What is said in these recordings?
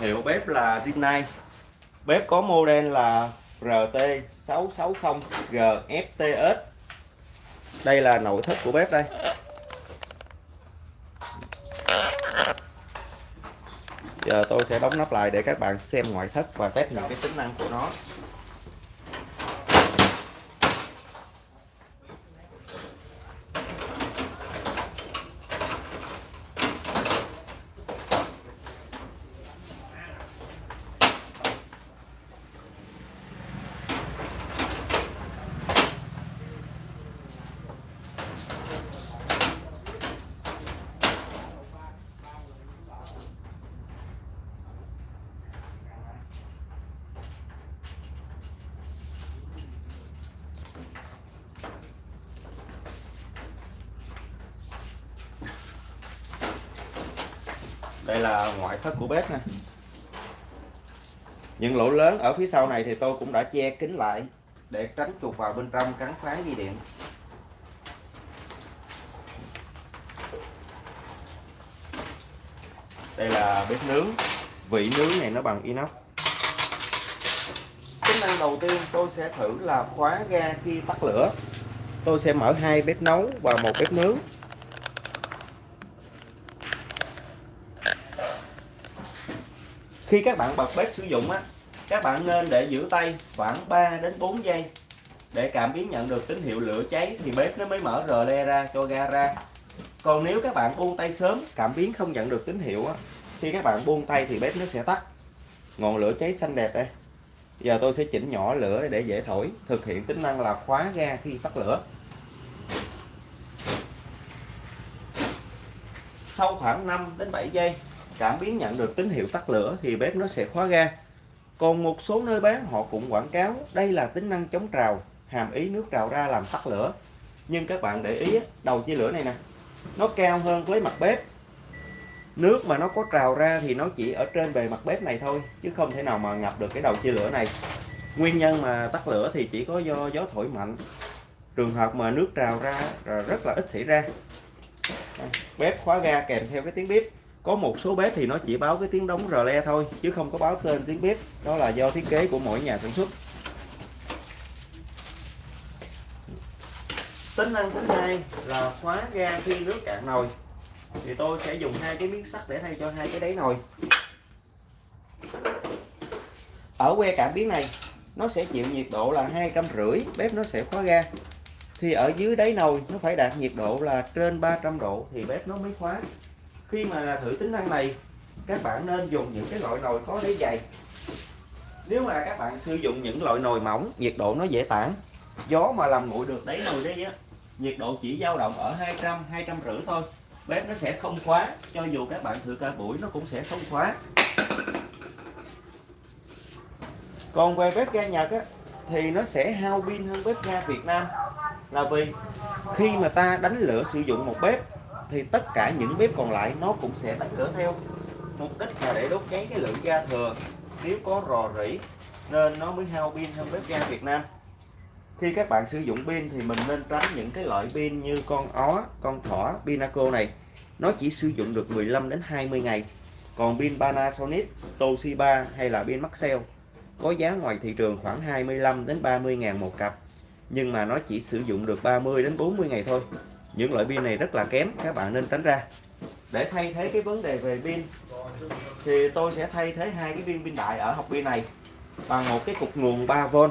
Hiệu bếp là Rinnai. Bếp có model là RT660GFTS. Đây là nội thất của bếp đây. Giờ tôi sẽ đóng nắp lại để các bạn xem ngoại thất và test những cái tính năng của nó. Đây là ngoại thất của bếp nè. Những lỗ lớn ở phía sau này thì tôi cũng đã che kín lại để tránh chuột vào bên trong cắn phá dây điện. Đây là bếp nướng. Vị nướng này nó bằng inox. Tính năng đầu tiên tôi sẽ thử là khóa ga khi tắt lửa. Tôi sẽ mở hai bếp nấu và một bếp nướng. Khi các bạn bật bếp sử dụng á, các bạn nên để giữ tay khoảng 3 đến 4 giây. Để cảm biến nhận được tín hiệu lửa cháy thì bếp nó mới mở rờ le ra cho ga ra. Còn nếu các bạn buông tay sớm, cảm biến không nhận được tín hiệu á, khi các bạn buông tay thì bếp nó sẽ tắt. Ngọn lửa cháy xanh đẹp đây. Giờ tôi sẽ chỉnh nhỏ lửa để dễ thổi, thực hiện tính năng là khóa ga khi tắt lửa. Sau khoảng 5 đến 7 giây cảm biến nhận được tín hiệu tắt lửa thì bếp nó sẽ khóa ga. Còn một số nơi bán, họ cũng quảng cáo đây là tính năng chống trào, hàm ý nước trào ra làm tắt lửa. Nhưng các bạn để ý đầu chia lửa này nè, nó cao hơn với mặt bếp. Nước mà nó có trào ra thì nó chỉ ở trên bề mặt bếp này thôi, chứ không thể nào mà ngập được cái đầu chia lửa này. Nguyên nhân mà tắt lửa thì chỉ có do gió thổi mạnh. Trường hợp mà nước trào ra rất là ít xảy ra. Bếp khóa ga kèm theo cái tiếng bếp có một số bếp thì nó chỉ báo cái tiếng đóng rờ le thôi, chứ không có báo tên tiếng bếp. Đó là do thiết kế của mỗi nhà sản xuất. Tính năng thứ hai là khóa ga khi nước cạn nồi. Thì tôi sẽ dùng hai cái miếng sắt để thay cho hai cái đáy nồi. Ở que cảm biến này, nó sẽ chịu nhiệt độ là hai trăm rưỡi, bếp nó sẽ khóa ga. Thì ở dưới đáy nồi, nó phải đạt nhiệt độ là trên 300 độ thì bếp nó mới khóa khi mà thử tính năng này các bạn nên dùng những cái loại nồi có đáy dày. Nếu mà các bạn sử dụng những loại nồi mỏng nhiệt độ nó dễ tản. Gió mà làm nguội được đáy nồi đấy á nhiệt độ chỉ dao động ở 200 200 rưỡi thôi. Bếp nó sẽ không khóa cho dù các bạn thử cả buổi nó cũng sẽ không khóa. Còn về bếp ga Nhật á, thì nó sẽ hao pin hơn bếp ga Việt Nam. Là vì khi mà ta đánh lửa sử dụng một bếp thì tất cả những bếp còn lại nó cũng sẽ tắt lửa theo. Mục đích là để đốt cháy cái lượng ga thừa. Nếu có rò rỉ, nên nó mới hao pin hơn bếp ga Việt Nam. Khi các bạn sử dụng pin thì mình nên tránh những cái loại pin như con ó, con thỏ, Pinaco này. Nó chỉ sử dụng được 15 đến 20 ngày. Còn pin Panasonic, Toshiba hay là pin Maxell có giá ngoài thị trường khoảng 25 đến 30 ngàn một cặp. Nhưng mà nó chỉ sử dụng được 30 đến 40 ngày thôi những loại pin này rất là kém, các bạn nên tránh ra. Để thay thế cái vấn đề về pin, thì tôi sẽ thay thế hai cái viên pin đại ở hộp pin này bằng một cái cục nguồn 3V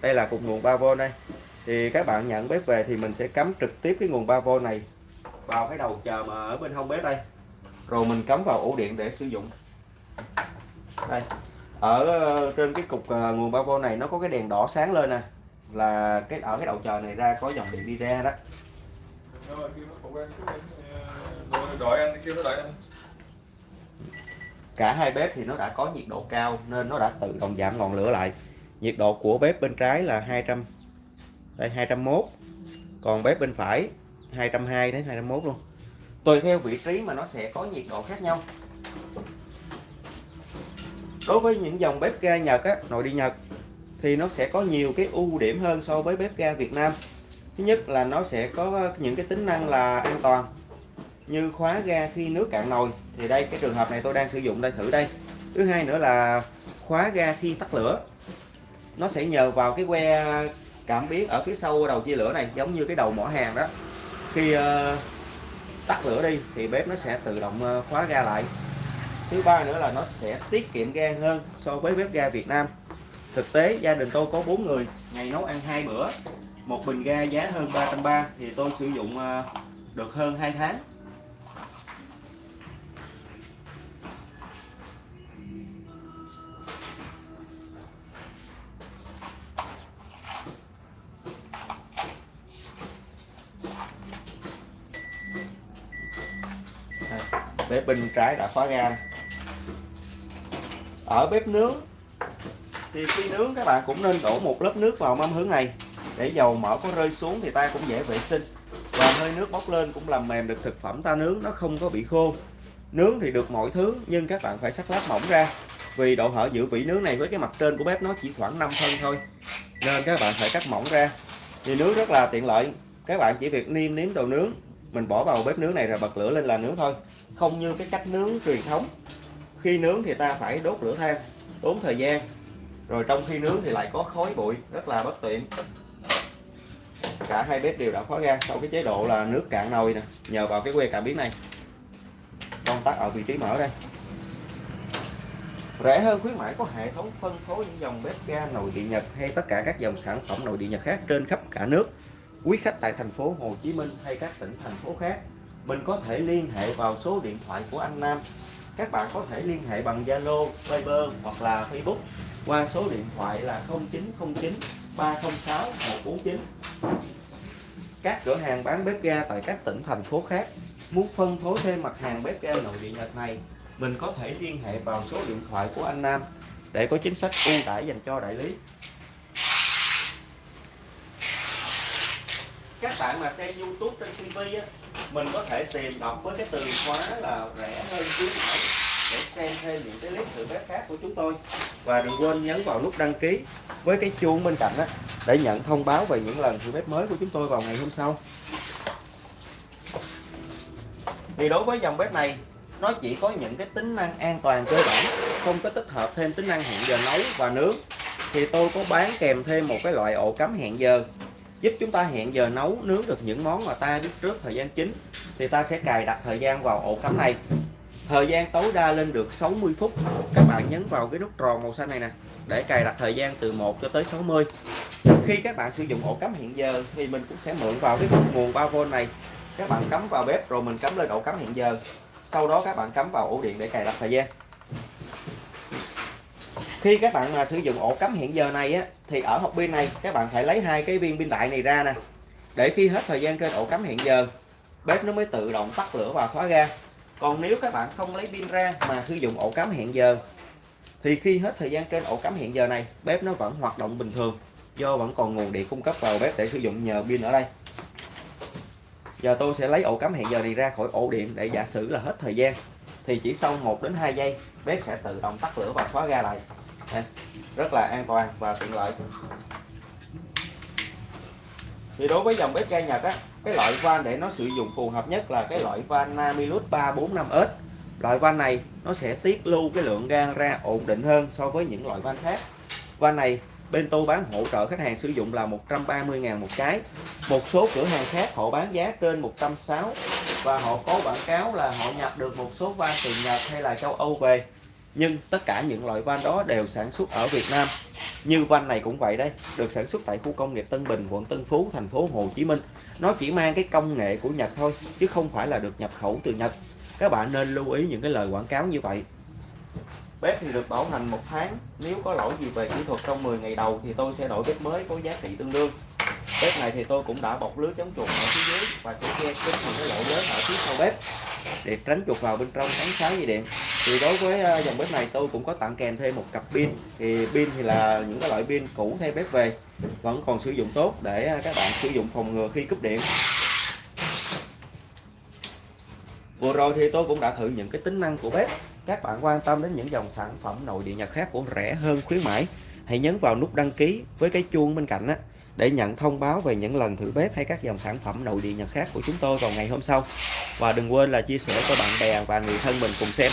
đây là cục nguồn 3V đây. Thì các bạn nhận bếp về thì mình sẽ cắm trực tiếp cái nguồn 3V này vào cái đầu chờ mà ở bên hông bếp đây. Rồi mình cắm vào ổ điện để sử dụng. Đây, ở ờ, trên cái cục ờ, nguồn 3V này nó có cái đèn đỏ sáng lên nè. Là cái, ở cái đầu chờ này ra có dòng điện đi ra đó cả hai bếp thì nó đã có nhiệt độ cao nên nó đã tự động giảm ngọn lửa lại. Nhiệt độ của bếp bên trái là 200 đây 201 còn bếp bên phải 220 đến 201 luôn. Tùy theo vị trí mà nó sẽ có nhiệt độ khác nhau. Đối với những dòng bếp ga Nhật á, nội địa Nhật thì nó sẽ có nhiều cái ưu điểm hơn so với bếp ga Việt Nam thứ nhất là nó sẽ có những cái tính năng là an toàn. Như khóa ga khi nước cạn nồi thì đây cái trường hợp này tôi đang sử dụng đây thử đây. Thứ hai nữa là khóa ga khi tắt lửa. Nó sẽ nhờ vào cái que cảm biến ở phía sau đầu chia lửa này giống như cái đầu mỏ hàng đó. Khi uh, tắt lửa đi thì bếp nó sẽ tự động ờ, khóa ga lại. Thứ ba nữa là nó sẽ tiết kiệm ga hơn so với bếp ga Việt Nam. Thực tế gia đình tôi có bốn người ngày nấu ăn hai bữa một bình ga giá hơn 330 thì tôi sử dụng ờ, được hơn 2 tháng. Bếp bên trái đã khóa ga. Ở bếp nướng thì khi nướng các bạn cũng nên đổ một lớp nước vào mâm hướng này để dầu mỡ có rơi xuống thì ta cũng dễ vệ sinh. Và hơi nước bốc lên cũng làm mềm được thực phẩm ta nướng, nó không có bị khô. Nướng thì được mọi thứ, nhưng các bạn phải sắc lát mỏng ra. Vì độ hở giữ vỉ nướng này với cái mặt trên của bếp nó chỉ khoảng 5 phân thôi, nên các bạn phải cắt mỏng ra. Thì nướng rất là tiện lợi, các bạn chỉ việc niêm nếm đồ nướng. Mình bỏ vào bếp nướng này rồi bật lửa lên là nướng thôi. Không như cái cách nướng truyền thống. Khi nướng thì ta phải đốt lửa than, tốn thời gian. Rồi trong khi nướng thì lại có khói bụi, rất là bất tiện cả hai bếp đều đã khóa ga sau cái chế độ là nước cạn nồi nè. Nhờ vào cái que cảm biến này. Công tắc ở vị trí mở đây. Rẻ hơn khuyến mãi có hệ thống phân phối những dòng bếp ga nồi điện Nhật hay tất cả các dòng sản phẩm nồi điện Nhật khác trên khắp cả nước. Quý khách tại thành phố Hồ Chí Minh hay các tỉnh thành phố khác mình có thể liên hệ vào số điện thoại của anh Nam. Các bạn có thể liên hệ bằng Zalo, Viber hoặc là Facebook qua số điện thoại là 0909 306 149 các cửa hàng bán bếp ga tại các tỉnh, thành phố khác. Muốn phân phối thêm mặt hàng bếp ga nội địa Nhật này, mình có thể liên hệ vào số điện thoại của anh Nam để có chính sách ưu đãi dành cho đại lý. Các bạn mà xem YouTube trên TV á, mình có thể tìm đọc với cái từ khóa là rẻ hơn khuyến mãi để xem thêm những cái clip thử bếp khác của chúng tôi. Và đừng quên nhấn vào nút đăng ký với cái chuông bên cạnh đó để nhận thông báo về những lần thử bếp mới của chúng tôi vào ngày hôm sau. Thì đối với dòng bếp này, nó chỉ có những cái tính năng an toàn cơ bản, không có tích hợp thêm tính năng hẹn giờ nấu và nướng. Thì tôi có bán kèm thêm một cái loại ổ cắm hẹn giờ, giúp chúng ta hẹn giờ nấu, nướng được những món mà ta biết trước thời gian chính. Thì ta sẽ cài đặt thời gian vào ổ cắm này thời gian tối đa lên được 60 phút. Các bạn nhấn vào cái nút tròn màu xanh này nè, để cài đặt thời gian từ 1 cho tới 60 khi các bạn sử dụng ổ cắm hiện giờ thì mình cũng sẽ mượn vào cái nguồn 3V này. Các bạn cắm vào bếp rồi mình cắm lên ổ cắm hiện giờ. Sau đó các bạn cắm vào ổ điện để cài đặt thời gian. Khi các bạn mà sử dụng ổ cắm hiện giờ này á, thì ở hộp pin này, các bạn phải lấy hai cái viên pin đại này ra nè. Để khi hết thời gian trên ổ cắm hiện giờ, bếp nó mới tự động tắt lửa và khóa ga còn nếu các bạn không lấy pin ra mà sử dụng ổ cắm hẹn giờ, thì khi hết thời gian trên ổ cắm hẹn giờ này, bếp nó vẫn hoạt động bình thường, do vẫn còn nguồn điện cung cấp vào bếp để sử dụng nhờ pin ở đây. Giờ tôi sẽ lấy ổ cắm hẹn giờ này ra khỏi ổ điện để giả sử là hết thời gian, thì chỉ sau 1 đến 2 giây, bếp sẽ tự động tắt lửa và khóa ga lại. Rất là an toàn và tiện lợi thì đối với dòng bếp ga Nhật á, cái loại van để nó sử dụng phù hợp nhất là cái loại van Namilus 345S loại van này nó sẽ tiết lưu cái lượng ga ra ổn định hơn so với những loại van khác. Van này bên tôi bán hỗ trợ khách hàng sử dụng là 130.000 một cái. Một số cửa hàng khác họ bán giá trên 160 và họ có quảng cáo là họ nhập được một số van từ Nhật hay là châu Âu về. Nhưng tất cả những loại van đó đều sản xuất ở Việt Nam như van này cũng vậy đây được sản xuất tại khu công nghiệp Tân Bình, quận Tân Phú, thành phố Hồ Chí Minh. Nó chỉ mang cái công nghệ của Nhật thôi, chứ không phải là được nhập khẩu từ Nhật. Các bạn nên lưu ý những cái lời quảng cáo như vậy bếp thì được bảo hành một tháng. Nếu có lỗi gì về kỹ thuật trong 10 ngày đầu thì tôi sẽ đổi bếp mới có giá trị tương đương. Bếp này thì tôi cũng đã bọc lưới chống chuột ở phía dưới và sẽ che kín những cái lỗ lớn ở phía sau bếp để tránh chuột vào bên trong ánh sáng dây điện. Thì đối với ờ, dòng bếp này tôi cũng có tặng kèm thêm một cặp pin. Thì pin thì là những cái loại pin cũ thay bếp về, vẫn còn sử dụng tốt để ờ, các bạn sử dụng phòng ngừa khi cúp điện. Vừa rồi thì tôi cũng đã thử những cái tính năng của bếp các bạn quan tâm đến những dòng sản phẩm nội địa nhật khác của rẻ hơn khuyến mãi, hãy nhấn vào nút đăng ký với cái chuông bên cạnh á, để nhận thông báo về những lần thử bếp hay các dòng sản phẩm nội địa Nhật khác của chúng tôi vào ngày hôm sau. Và đừng quên là chia sẻ cho bạn bè và người thân mình cùng xem.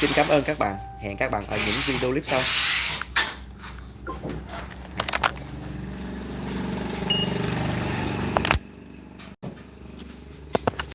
Xin cảm ơn các bạn. Hẹn các bạn ở những video clip sau.